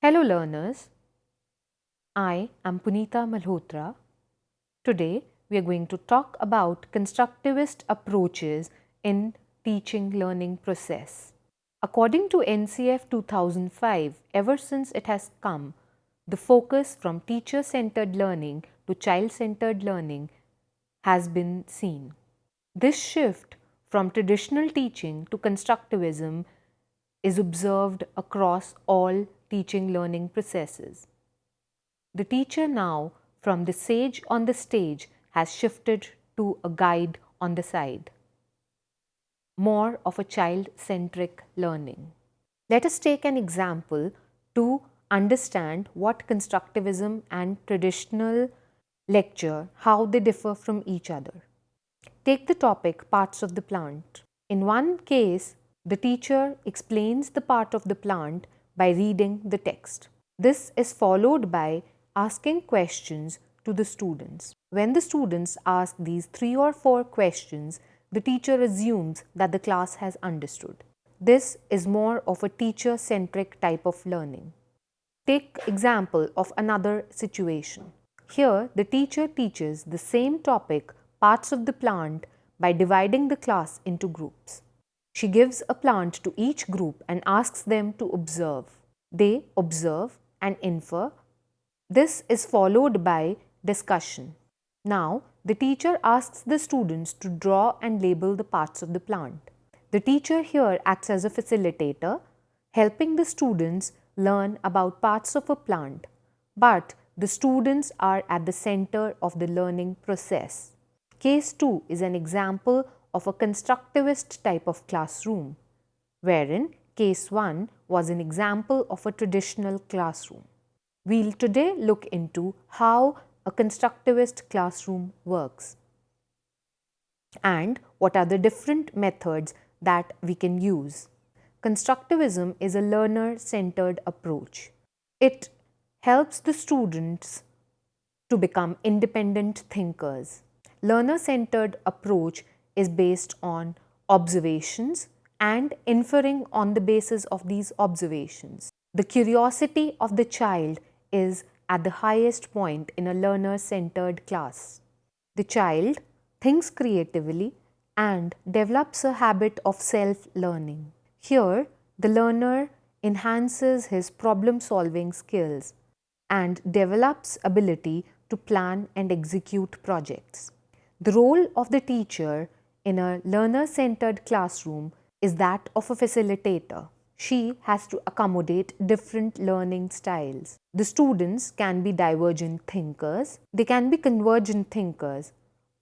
Hello learners, I am Punita Malhotra. Today we are going to talk about constructivist approaches in teaching learning process. According to NCF 2005, ever since it has come, the focus from teacher-centered learning to child-centered learning has been seen. This shift from traditional teaching to constructivism is observed across all teaching learning processes. The teacher now from the sage on the stage has shifted to a guide on the side. More of a child-centric learning. Let us take an example to understand what constructivism and traditional lecture, how they differ from each other. Take the topic parts of the plant. In one case, the teacher explains the part of the plant by reading the text. This is followed by asking questions to the students. When the students ask these three or four questions, the teacher assumes that the class has understood. This is more of a teacher-centric type of learning. Take example of another situation. Here, the teacher teaches the same topic, parts of the plant, by dividing the class into groups. She gives a plant to each group and asks them to observe. They observe and infer. This is followed by discussion. Now, the teacher asks the students to draw and label the parts of the plant. The teacher here acts as a facilitator, helping the students learn about parts of a plant, but the students are at the center of the learning process. Case 2 is an example of a constructivist type of classroom, wherein case 1 was an example of a traditional classroom. We'll today look into how a constructivist classroom works and what are the different methods that we can use. Constructivism is a learner-centered approach. It helps the students to become independent thinkers. Learner-centered approach is based on observations and inferring on the basis of these observations. The curiosity of the child is at the highest point in a learner-centered class. The child thinks creatively and develops a habit of self-learning. Here, the learner enhances his problem-solving skills and develops ability to plan and execute projects. The role of the teacher in a learner-centered classroom is that of a facilitator. She has to accommodate different learning styles. The students can be divergent thinkers, they can be convergent thinkers,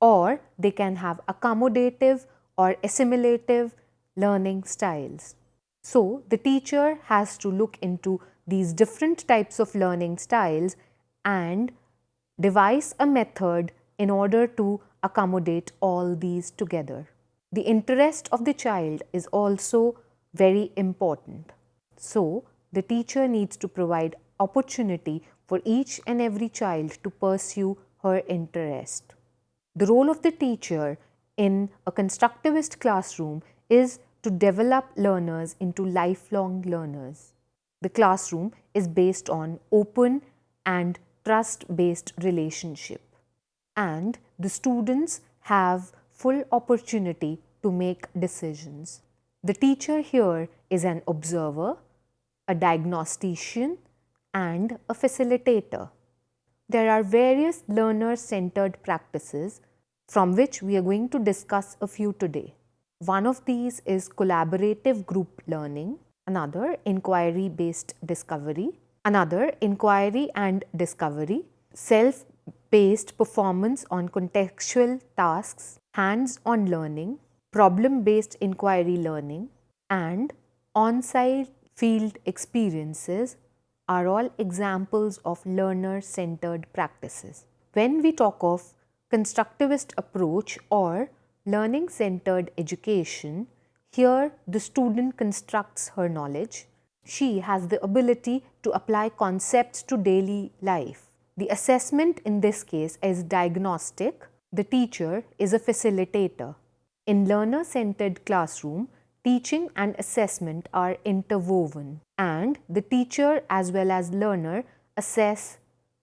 or they can have accommodative or assimilative learning styles. So, the teacher has to look into these different types of learning styles and devise a method in order to accommodate all these together. The interest of the child is also very important. So, the teacher needs to provide opportunity for each and every child to pursue her interest. The role of the teacher in a constructivist classroom is to develop learners into lifelong learners. The classroom is based on open and trust-based relationship and the students have full opportunity to make decisions. The teacher here is an observer, a diagnostician and a facilitator. There are various learner-centered practices from which we are going to discuss a few today. One of these is collaborative group learning, another inquiry-based discovery, another inquiry and discovery, self-based performance on contextual tasks, hands-on learning, problem-based inquiry learning and on-site field experiences are all examples of learner-centered practices. When we talk of constructivist approach or learning-centered education, here the student constructs her knowledge. She has the ability to apply concepts to daily life. The assessment in this case is diagnostic. The teacher is a facilitator. In learner-centered classroom, teaching and assessment are interwoven and the teacher as well as learner assess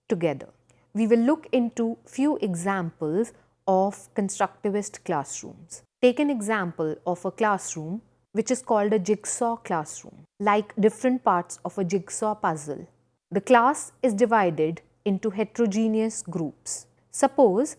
together. We will look into few examples of constructivist classrooms. Take an example of a classroom which is called a jigsaw classroom. Like different parts of a jigsaw puzzle, the class is divided into heterogeneous groups. Suppose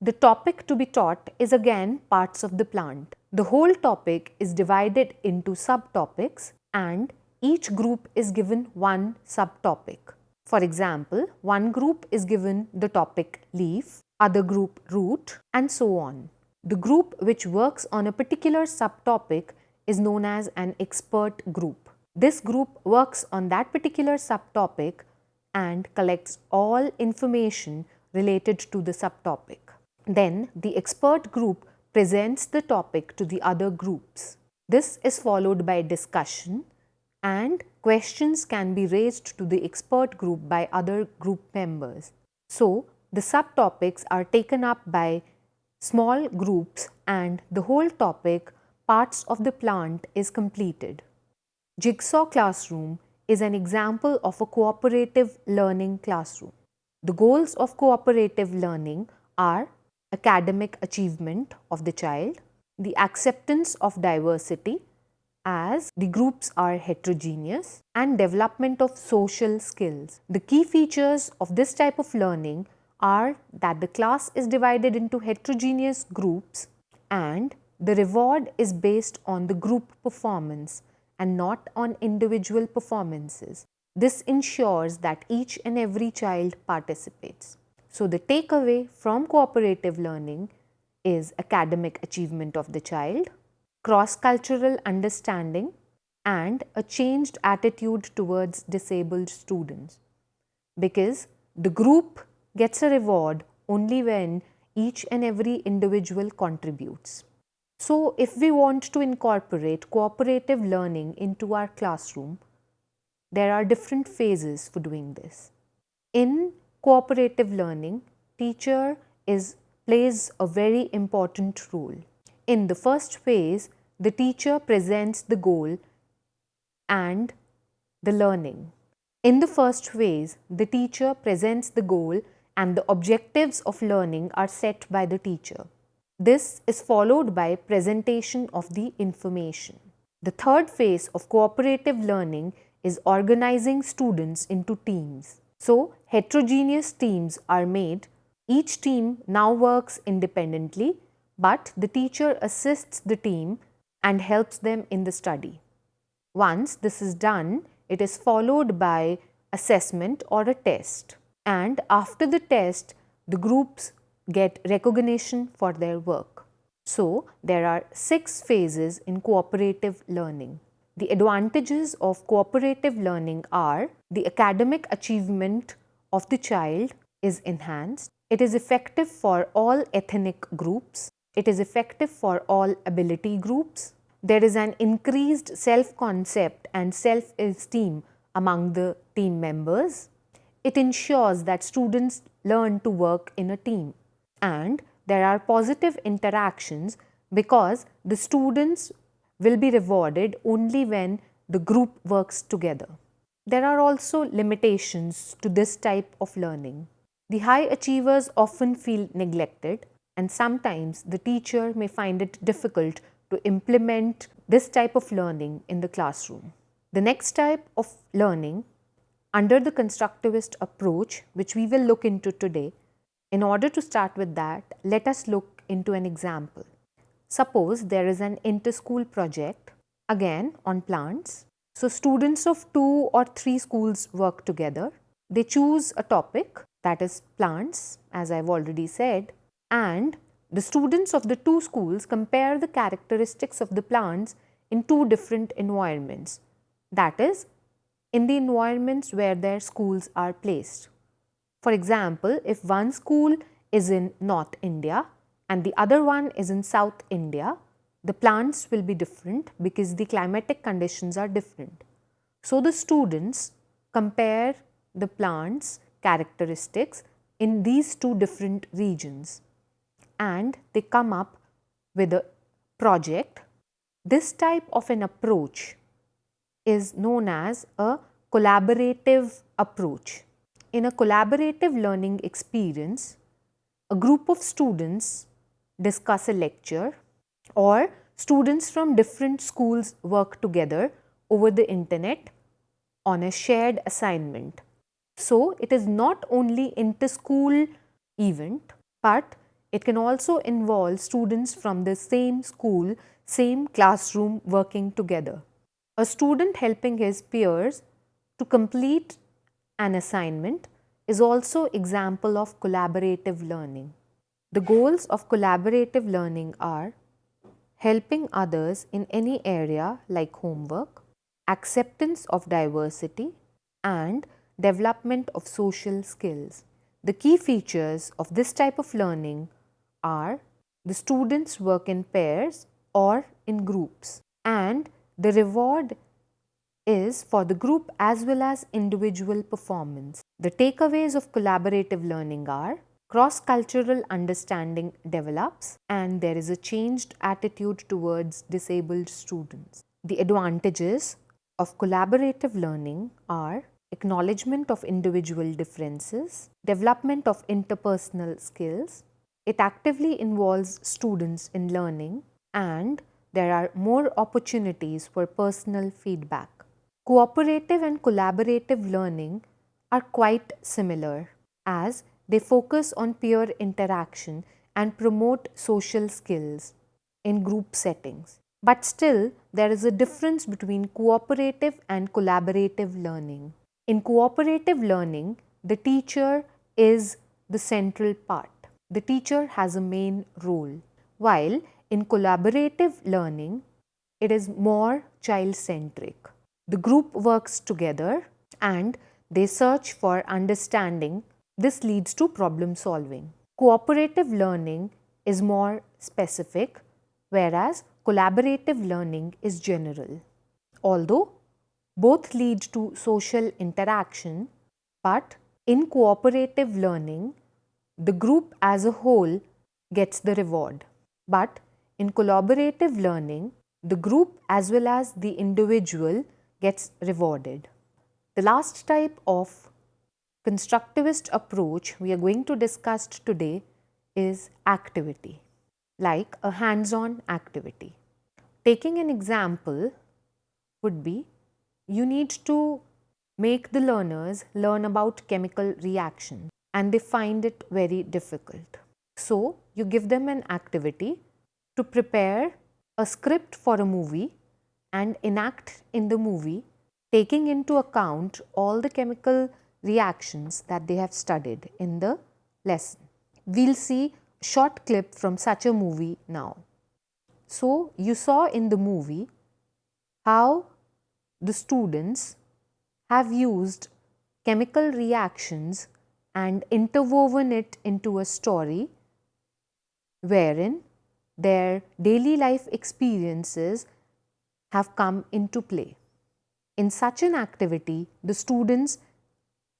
the topic to be taught is again parts of the plant. The whole topic is divided into subtopics and each group is given one subtopic. For example, one group is given the topic leaf, other group root and so on. The group which works on a particular subtopic is known as an expert group. This group works on that particular subtopic and collects all information related to the subtopic. Then the expert group presents the topic to the other groups. This is followed by discussion and questions can be raised to the expert group by other group members. So, the subtopics are taken up by small groups and the whole topic parts of the plant is completed. Jigsaw classroom is an example of a cooperative learning classroom. The goals of cooperative learning are academic achievement of the child, the acceptance of diversity as the groups are heterogeneous and development of social skills. The key features of this type of learning are that the class is divided into heterogeneous groups and the reward is based on the group performance and not on individual performances. This ensures that each and every child participates. So, the takeaway from cooperative learning is academic achievement of the child, cross-cultural understanding and a changed attitude towards disabled students because the group gets a reward only when each and every individual contributes. So, if we want to incorporate cooperative learning into our classroom, there are different phases for doing this. In cooperative learning, teacher is plays a very important role. In the first phase, the teacher presents the goal and the learning. In the first phase, the teacher presents the goal and the objectives of learning are set by the teacher. This is followed by presentation of the information. The third phase of cooperative learning is organizing students into teams. So, heterogeneous teams are made. Each team now works independently, but the teacher assists the team and helps them in the study. Once this is done, it is followed by assessment or a test. And after the test, the groups get recognition for their work. So, there are six phases in cooperative learning. The advantages of cooperative learning are the academic achievement of the child is enhanced. It is effective for all ethnic groups. It is effective for all ability groups. There is an increased self-concept and self-esteem among the team members. It ensures that students learn to work in a team and there are positive interactions because the students will be rewarded only when the group works together. There are also limitations to this type of learning. The high achievers often feel neglected and sometimes the teacher may find it difficult to implement this type of learning in the classroom. The next type of learning under the constructivist approach which we will look into today, in order to start with that, let us look into an example. Suppose there is an inter-school project again on plants. So students of two or three schools work together. They choose a topic that is plants as I have already said and the students of the two schools compare the characteristics of the plants in two different environments that is in the environments where their schools are placed. For example, if one school is in North India and the other one is in South India, the plants will be different because the climatic conditions are different. So, the students compare the plants characteristics in these two different regions and they come up with a project This type of an approach is known as a collaborative approach. In a collaborative learning experience, a group of students discuss a lecture or students from different schools work together over the internet on a shared assignment. So, it is not only inter-school event, but it can also involve students from the same school, same classroom working together. A student helping his peers to complete an assignment is also example of collaborative learning. The goals of collaborative learning are helping others in any area like homework, acceptance of diversity and development of social skills. The key features of this type of learning are the students work in pairs or in groups and the reward is for the group as well as individual performance. The takeaways of collaborative learning are cross-cultural understanding develops and there is a changed attitude towards disabled students. The advantages of collaborative learning are acknowledgement of individual differences, development of interpersonal skills, it actively involves students in learning and there are more opportunities for personal feedback. Cooperative and collaborative learning are quite similar as they focus on peer interaction and promote social skills in group settings. But still, there is a difference between cooperative and collaborative learning. In cooperative learning, the teacher is the central part the teacher has a main role, while in collaborative learning, it is more child centric. The group works together and they search for understanding. This leads to problem solving. Cooperative learning is more specific, whereas collaborative learning is general. Although both lead to social interaction, but in cooperative learning, the group as a whole gets the reward. But in collaborative learning, the group as well as the individual gets rewarded. The last type of constructivist approach we are going to discuss today is activity, like a hands-on activity. Taking an example would be you need to make the learners learn about chemical reactions and they find it very difficult. So, you give them an activity to prepare a script for a movie and enact in the movie taking into account all the chemical reactions that they have studied in the lesson. We will see short clip from such a movie now. So, you saw in the movie how the students have used chemical reactions and interwoven it into a story wherein their daily life experiences have come into play. In such an activity, the students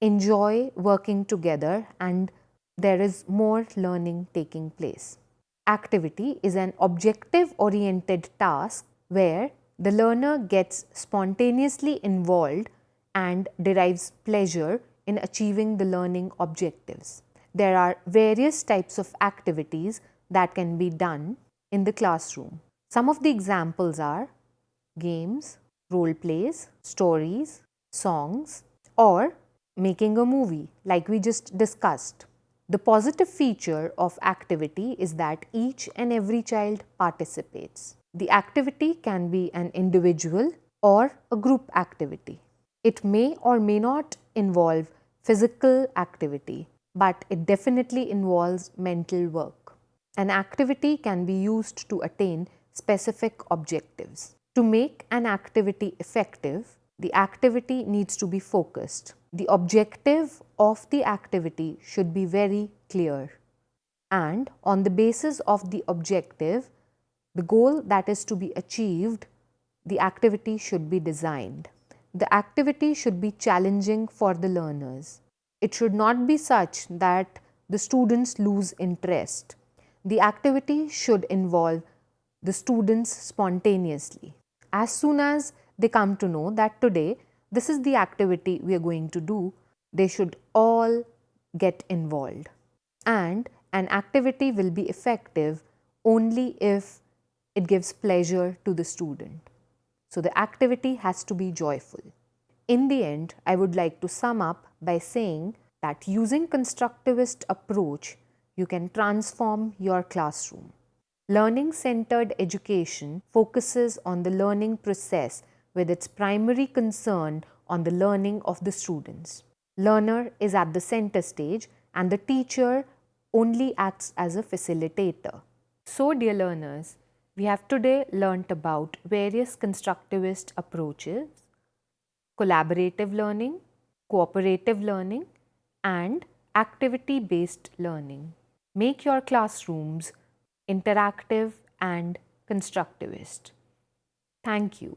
enjoy working together and there is more learning taking place. Activity is an objective oriented task where the learner gets spontaneously involved and derives pleasure in achieving the learning objectives. There are various types of activities that can be done in the classroom. Some of the examples are games, role plays, stories, songs or making a movie like we just discussed. The positive feature of activity is that each and every child participates. The activity can be an individual or a group activity. It may or may not involve physical activity, but it definitely involves mental work. An activity can be used to attain specific objectives. To make an activity effective, the activity needs to be focused. The objective of the activity should be very clear. And on the basis of the objective, the goal that is to be achieved, the activity should be designed. The activity should be challenging for the learners. It should not be such that the students lose interest. The activity should involve the students spontaneously. As soon as they come to know that today this is the activity we are going to do, they should all get involved. And an activity will be effective only if it gives pleasure to the student. So the activity has to be joyful. In the end, I would like to sum up by saying that using constructivist approach, you can transform your classroom. Learning centered education focuses on the learning process with its primary concern on the learning of the students. Learner is at the center stage and the teacher only acts as a facilitator. So dear learners, we have today learnt about various constructivist approaches, collaborative learning, cooperative learning and activity-based learning. Make your classrooms interactive and constructivist. Thank you.